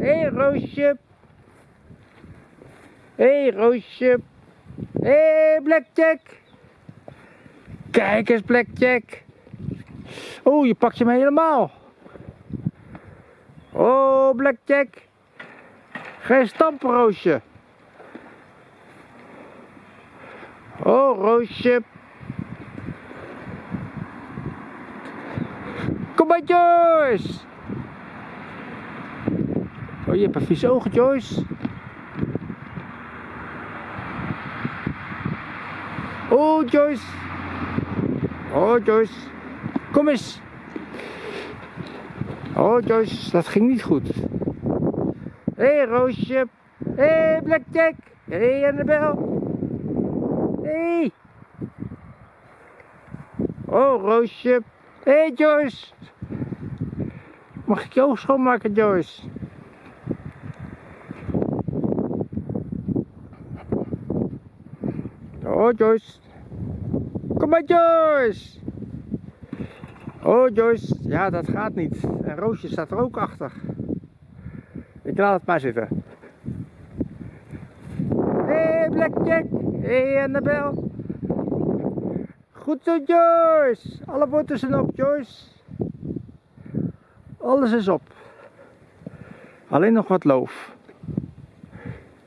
Hé, hey, Roosje. Hé, hey, Roosje. Hé, hey, Blackjack. Kijk eens, Blackjack. Oh, je pakt je me helemaal. Oh, Blackjack. Je stampen, Roosje. Oh, Roosje. Kom maar, Joyce. Oh, je hebt een vies ogen, Joyce. Oh, Joyce. Oh, Joyce. Kom eens. Oh, Joyce, dat ging niet goed. Hé, hey, Roosje. Hé, hey, Blackjack. Hé, hey, Annabel. Hé. Hey. Oh, Roosje. Hé, hey, Joyce. Mag ik jou schoonmaken, Joyce? Oh, Joyce. Kom maar, Joyce. Oh, Joyce. Ja, dat gaat niet. En Roosje staat er ook achter. Ik laat het maar zitten. Hé, hey, Blackjack. Hé, hey, Annabel. Goed zo, Joyce. Alle boten zijn op, Joyce. Alles is op. Alleen nog wat loof.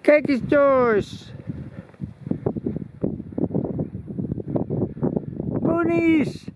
Kijk eens, Joyce. Goonies!